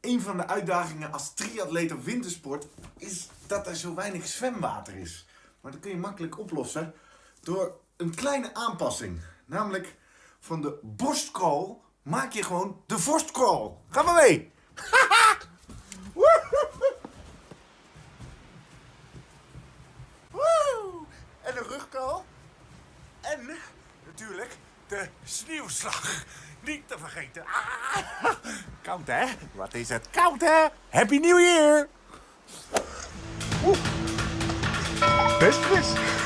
Een van de uitdagingen als triatleet op wintersport is dat er zo weinig zwemwater is. Maar dat kun je makkelijk oplossen door een kleine aanpassing. Namelijk van de borstcrawl maak je gewoon de vorstcrawl. Ga maar mee! En de rugcrawl. En natuurlijk de sneeuwslag. Niet te vergeten. Ah, koud hè? Wat is het koud hè? Happy New Year! Oeh. Best.